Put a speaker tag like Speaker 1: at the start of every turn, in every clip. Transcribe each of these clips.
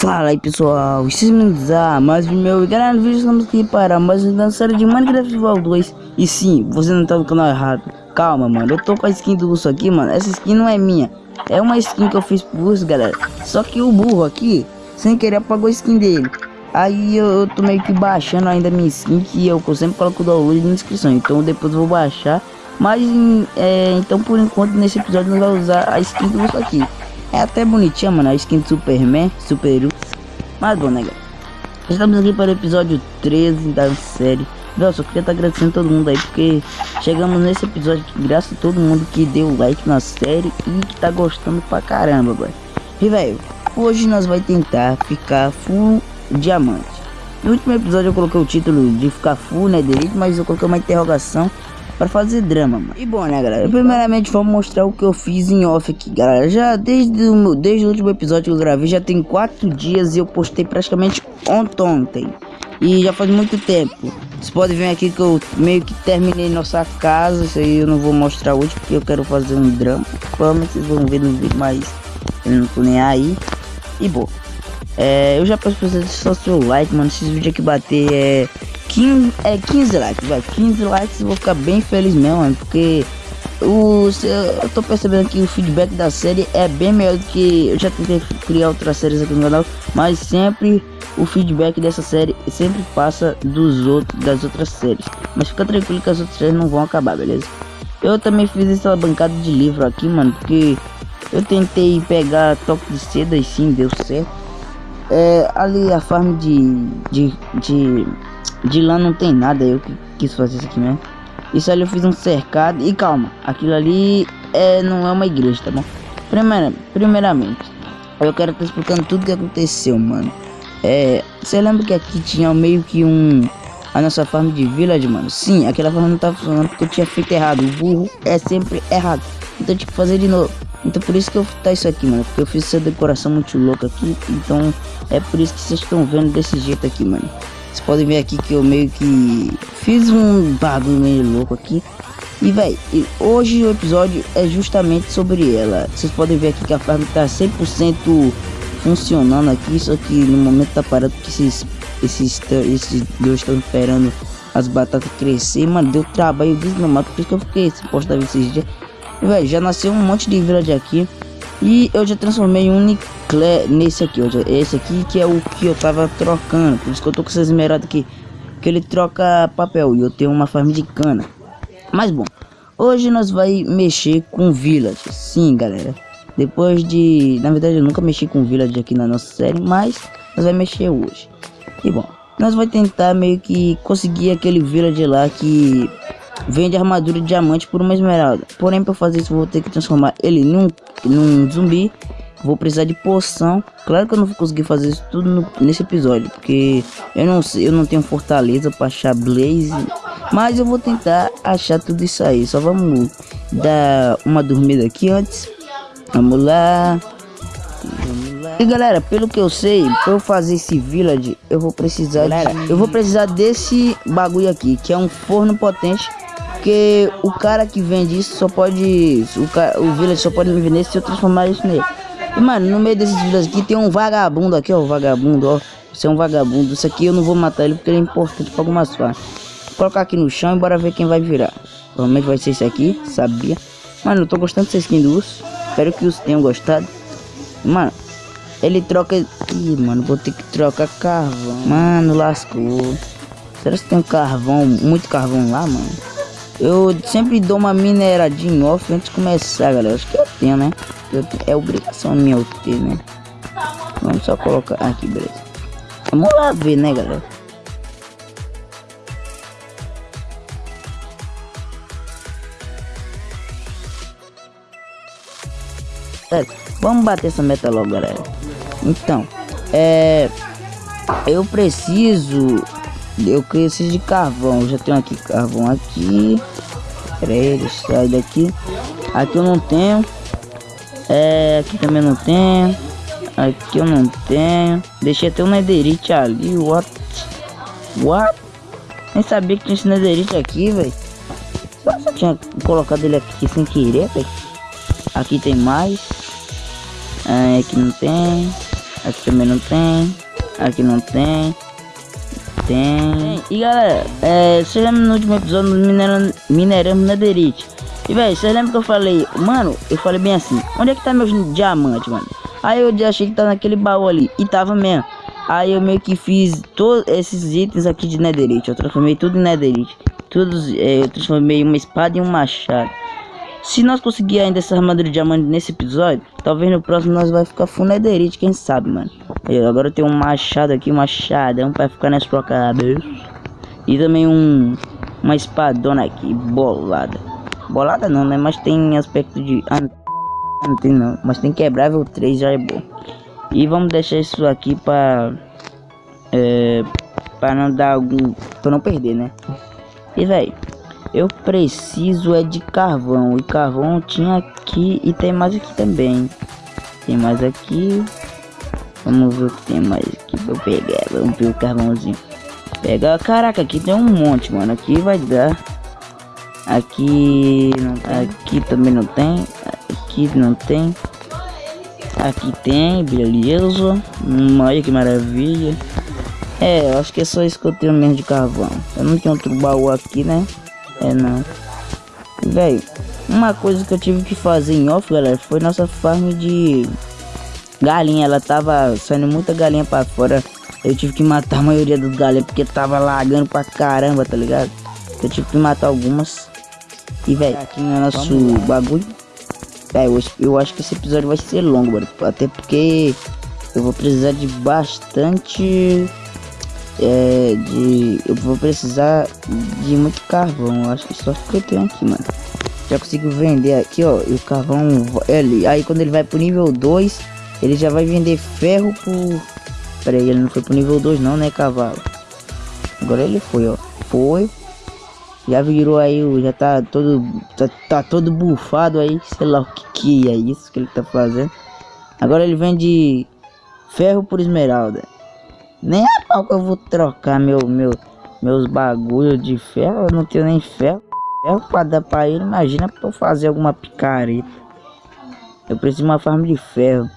Speaker 1: Fala aí pessoal, vocês me a mais um meu no vídeo estamos aqui para mais uma série de Minecraft Val 2 E sim, você não tá no canal errado. Calma mano, eu tô com a skin do urso aqui mano, essa skin não é minha. É uma skin que eu fiz pro urso galera. Só que o burro aqui, sem querer apagou a skin dele. Aí eu, eu tô meio que baixando ainda minha skin que eu, eu sempre coloco o download na descrição. Então depois eu vou baixar. Mas é, então por enquanto nesse episódio não vai usar a skin do urso aqui é até bonitinha, mano, a skin do Superman, Super Mas bom, né? Estamos aqui para o episódio 13 da série. Velho, só queria estar tá agradecendo todo mundo aí, porque chegamos nesse episódio aqui, graças a todo mundo que deu like na série e que tá gostando pra caramba, velho. E, velho, hoje nós vai tentar ficar full diamante. No último episódio eu coloquei o título de ficar full, né, delete, mas eu coloquei uma interrogação para fazer drama, mano. E bom, né, galera? Primeiramente, vamos mostrar o que eu fiz em off aqui, galera. Já desde o, desde o último episódio que eu gravei, já tem quatro dias e eu postei praticamente ontem. E já faz muito tempo. Vocês podem ver aqui que eu meio que terminei nossa casa. Isso aí eu não vou mostrar hoje porque eu quero fazer um drama. Provavelmente vocês vão ver no vídeo, mas eu não tô nem aí. E bom. É, eu já peço pra vocês só seu like, mano. Esses vídeos aqui bater é 15, é 15 likes, vai. 15 likes vou ficar bem feliz mesmo, mano, porque o, eu tô percebendo que o feedback da série é bem melhor do que eu já tentei criar outras séries aqui no canal, mas sempre o feedback dessa série sempre passa dos outros das outras séries. Mas fica tranquilo que as outras séries não vão acabar, beleza? Eu também fiz essa bancada de livro aqui, mano, porque eu tentei pegar toque de seda e sim deu certo. É, ali a farm de, de, de de lá não tem nada, eu que quis fazer isso aqui mesmo. Isso ali eu fiz um cercado e calma, aquilo ali é, não é uma igreja, tá bom? Primeira, primeiramente, eu quero estar explicando tudo que aconteceu, mano. É, você lembra que aqui tinha meio que um a nossa farm de village, mano? Sim, aquela farm não tá funcionando porque eu tinha feito errado. O burro é sempre errado. Então eu tinha que fazer de novo. Então por isso que eu tá isso aqui, mano. Porque eu fiz essa decoração muito louca aqui. Então é por isso que vocês estão vendo desse jeito aqui, mano. Vocês podem ver aqui que eu meio que fiz um bagulho meio louco aqui. E véi, hoje o episódio é justamente sobre ela. Vocês podem ver aqui que a farm tá 100% funcionando aqui. Só que no momento tá parado porque esses, esses, esses dois estão esperando as batatas crescer. Mano, deu trabalho desgramado. Por isso que eu fiquei postar esses dias. Véi, já nasceu um monte de village aqui. E eu já transformei um Niclé nesse aqui, ó. Esse aqui que é o que eu tava trocando. Por isso que eu tô com essa esmeralda aqui. Que ele troca papel e eu tenho uma farm de cana. Mas bom, hoje nós vai mexer com village. Sim, galera. Depois de... Na verdade eu nunca mexi com village aqui na nossa série, mas nós vai mexer hoje. E bom, nós vai tentar meio que conseguir aquele village lá que vende armadura de diamante por uma esmeralda. Porém, para fazer isso, vou ter que transformar ele num, num zumbi. Vou precisar de poção. Claro que eu não vou conseguir fazer isso tudo no, nesse episódio, porque eu não sei, eu não tenho fortaleza para achar blaze. Mas eu vou tentar achar tudo isso aí. Só vamos dar uma dormida aqui antes. Vamos lá. E galera, pelo que eu sei, para eu fazer esse village, eu vou precisar, galera, de... eu vou precisar desse bagulho aqui, que é um forno potente porque o cara que vende isso só pode. O, cara, o village só pode me vender se eu transformar isso nele. E mano, no meio desses vídeos aqui tem um vagabundo aqui, ó. Vagabundo, ó. Você é um vagabundo. Isso aqui eu não vou matar ele porque ele é importante para algumas partes. Vou colocar aqui no chão e bora ver quem vai virar. Provavelmente vai ser esse aqui, sabia? Mano, eu tô gostando dessa skin do urso. Espero que os tenham gostado. Mano, ele troca. Ih, mano, vou ter que trocar carvão. Mano, lascou. Será que tem um carvão, muito carvão lá, mano? Eu sempre dou uma mineradinha off antes de começar, galera. Acho que eu tenho, né? Eu tenho, é obrigação minha eu ter, né? Vamos só colocar aqui, beleza. Vamos lá ver, né, galera? Vamos bater essa meta logo, galera. Então, é... Eu preciso eu preciso de carvão. Eu já tenho aqui carvão aqui. Pera sai daqui. Aqui eu não tenho. É, aqui também não tenho. Aqui eu não tenho. Deixei até um netherite ali. What? What? Nem sabia que tinha esse netherite aqui, velho. Só tinha colocado ele aqui sem querer, velho. Aqui tem mais. É, aqui não tem. Aqui também não tem. Aqui não tem. Tem. E galera, é, você lembra no último episódio do minerando, minerando Netherite? E velho, você lembra que eu falei, mano, eu falei bem assim, onde é que tá meus diamantes, mano? Aí eu achei que tá naquele baú ali, e tava mesmo. Aí eu meio que fiz todos esses itens aqui de netherite. Eu transformei tudo em netherite. Todos, é, eu transformei uma espada em um machado. Se nós conseguir ainda essa armadura de diamante nesse episódio, talvez no próximo nós vai ficar full netherite, quem sabe, mano. Eu, agora eu tenho um machado aqui, um machadão pra ficar nessa tua cabeça. E também um, uma espadona aqui, bolada. Bolada não, né? Mas tem aspecto de... Ah, não tem não, mas tem quebrável 3 já é bom. E vamos deixar isso aqui para é, para não dar algum, para não perder, né? E velho, eu preciso é de carvão e carvão tinha aqui e tem mais aqui também. Tem mais aqui. Vamos ver o que tem mais aqui eu pegar. Vamos ver o carvãozinho. Pega, caraca, aqui tem um monte, mano. Aqui vai dar. Aqui, aqui também não tem. Aqui não tem. Aqui tem, beleza. Olha que maravilha. É, eu acho que é só isso que eu tenho mesmo de carvão. Eu não tenho outro baú aqui, né? É, não. Velho, uma coisa que eu tive que fazer em off, galera, foi nossa farm de galinha. Ela tava saindo muita galinha pra fora. Eu tive que matar a maioria das galinhas porque tava lagando pra caramba, tá ligado? Eu tive que matar algumas. E, velho, aqui no nosso bagulho é, eu, eu acho que esse episódio vai ser longo, mano. Até porque eu vou precisar de bastante. É, de. Eu vou precisar de muito carvão. Acho que só que eu tenho aqui, mano. Já consigo vender aqui, ó. E o carvão. Ele, aí quando ele vai pro nível 2, ele já vai vender ferro por. Pera aí, ele não foi pro nível 2, não, né, cavalo? Agora ele foi, ó. Foi. Já virou aí, já tá todo, tá, tá todo bufado aí, sei lá o que que é isso que ele tá fazendo. Agora ele vende ferro por esmeralda. Nem a pau que eu vou trocar meu, meu, meus bagulhos de ferro, eu não tenho nem ferro. Ferro pra dar pra ele, imagina pra eu fazer alguma picareta. Eu preciso de uma farm de ferro.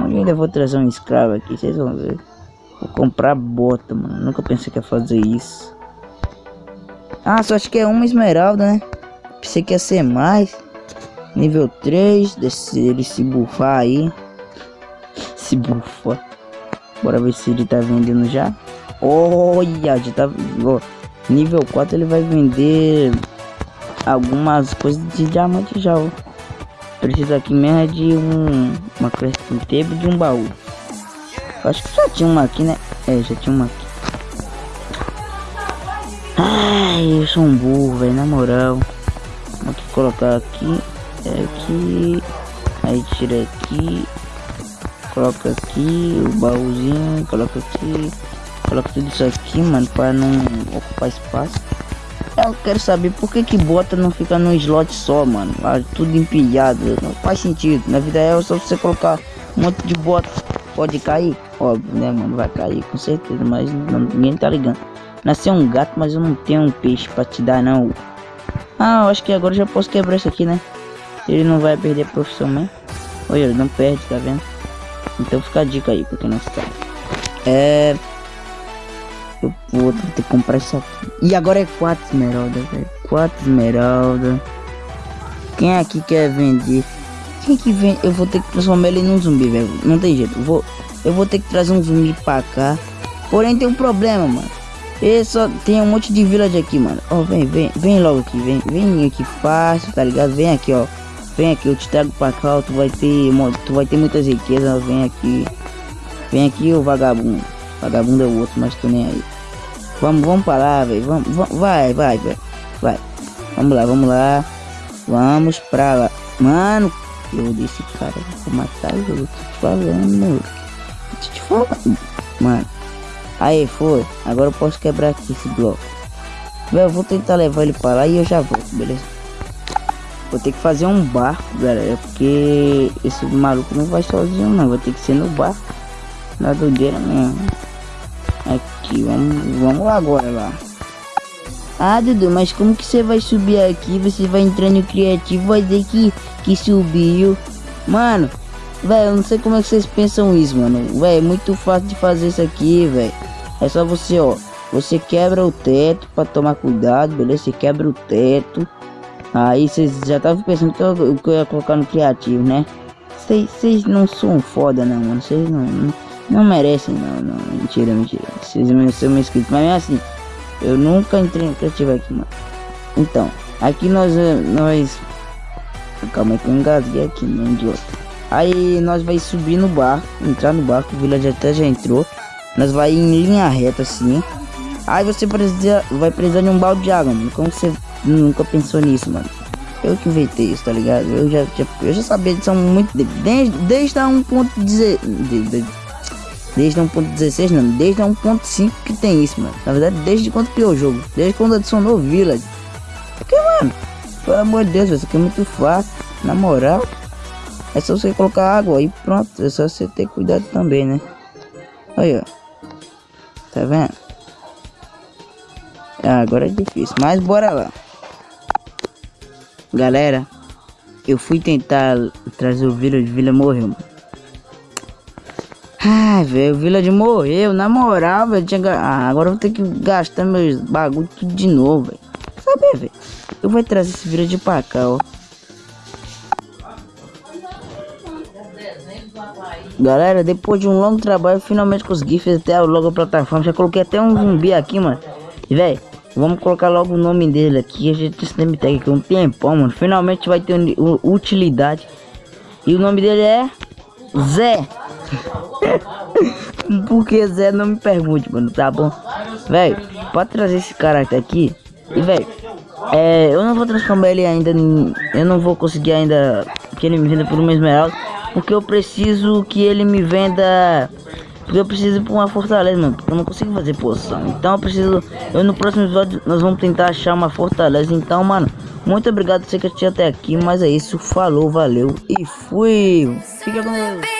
Speaker 1: Eu ainda vou trazer um escravo aqui, vocês vão ver. Vou comprar bota, mano. Nunca pensei que ia fazer isso. Ah, só acho que é uma esmeralda, né? Pensei que ia ser mais. Nível 3, desse, ele se bufar aí. Se bufa. Bora ver se ele tá vendendo já. Olha, já tá... Nível 4 ele vai vender algumas coisas de diamante já, ó. Precisa aqui mesmo é de um... Uma crafting table de um baú. Acho que já tinha uma aqui, né? É, já tinha uma aqui. Ai, eu sou um burro, velho, na moral. Vou colocar aqui, é aqui, aí tira aqui, coloca aqui o baúzinho, coloca aqui, coloca tudo isso aqui, mano, para não ocupar espaço. Eu quero saber por que que bota não fica num slot só, mano, ah, tudo empilhado, não faz sentido. Na vida é só você colocar um monte de bota, pode cair, óbvio, né, mano, vai cair com certeza, mas não, ninguém tá ligando. Nasceu um gato, mas eu não tenho um peixe pra te dar, não. Ah, eu acho que agora já posso quebrar isso aqui, né? Ele não vai perder a profissão mesmo. Olha, ele não perde, tá vendo? Então fica a dica aí, porque não sabe. É... Eu vou ter que comprar isso aqui. E agora é 4 esmeralda, velho. 4 esmeralda. Quem aqui quer vender? Quem que vende? Eu vou ter que transformar ele num zumbi, velho. Não tem jeito. Eu vou, eu vou ter que trazer um zumbi pra cá. Porém tem um problema, mano. E só tem um monte de village aqui, mano. Ó, oh, vem, vem, vem logo aqui, vem, vem aqui fácil, tá ligado? Vem aqui, ó. Vem aqui, eu te trago pra cá, tu vai ter, tu vai ter muitas riquezas, vem aqui. Vem aqui, o vagabundo. Vagabundo é o outro, mas tô nem aí. Vamos, vamos lá, velho. Vamos, vamos, vai, vai, vai. Vai. Vamos lá, vamos lá. Vamos pra lá. Mano, eu disse, cara, vou matar eu tô te falando, Tô te falando. Mano. Aí, foi. Agora eu posso quebrar aqui esse bloco. Eu vou tentar levar ele para lá e eu já volto, beleza? Vou ter que fazer um barco, galera. Porque esse maluco não vai sozinho, não. Vai ter que ser no barco. Na doideira mesmo. Aqui, vamos, vamos lá agora lá. Ah, Dudu, mas como que você vai subir aqui? Você vai entrar no criativo, vai dizer que, que subiu. Mano, Velho, eu não sei como é que vocês pensam isso, mano. Velho, é muito fácil de fazer isso aqui, velho. É só você, ó. Você quebra o teto pra tomar cuidado, beleza? Você quebra o teto. Aí vocês já estavam pensando que eu, que eu ia colocar no criativo, né? Vocês não são foda, não, mano. Vocês não, não, não, merecem, não, não. Mentira, mentira. Vocês são meus inscritos. Mas é assim, eu nunca entrei no criativo aqui, mano. Então, aqui nós. nós... Calma aí que eu engasguei aqui, meu idiota. Aí nós vai subir no barco, entrar no barco, o village até já entrou. Nós vai em linha reta assim. Aí você precisa, vai precisar de um balde de água, mano. Como você nunca pensou nisso, mano? Eu que inventei isso, tá ligado? Eu já, já eu já sabia disso muito Desde, desde a 1.16. Desde, desde a 1.16 não, desde a 1.5 que tem isso, mano. Na verdade, desde quando criou o jogo. Desde quando adicionou o Village. Porque, mano, pelo amor de Deus, isso aqui é muito fácil. Na moral. É só você colocar água e pronto. É só você ter cuidado também, né? Aí, ó. Tá vendo? Ah, agora é difícil. Mas bora lá. Galera, eu fui tentar trazer o Village, o Village morreu. Ai, velho, o Village morreu. Na moral, velho, tinha... Ah, agora eu vou ter que gastar meus bagulho tudo de novo, velho. Sabe, velho? Eu vou trazer esse Village pra cá, ó. Galera, depois de um longo trabalho, finalmente consegui fazer até logo a plataforma. Já coloquei até um zumbi aqui, mano. E, velho, vamos colocar logo o nome dele aqui. A gente name tag aqui um tempão, mano. Finalmente vai ter utilidade. E o nome dele é Zé. Por que Zé? Não me pergunte, mano, tá bom? Velho, pode trazer esse cara aqui. E, velho, é, eu não vou transformar ele ainda. Eu não vou conseguir ainda que ele me venda por uma esmeralda. Porque eu preciso que ele me venda. Porque eu preciso ir pra uma fortaleza, mano. Porque eu não consigo fazer poção. Então eu preciso. Eu no próximo episódio nós vamos tentar achar uma fortaleza. Então, mano, muito obrigado por você que assistiu até aqui. Mas é isso. Falou, valeu e fui. Fica com Deus.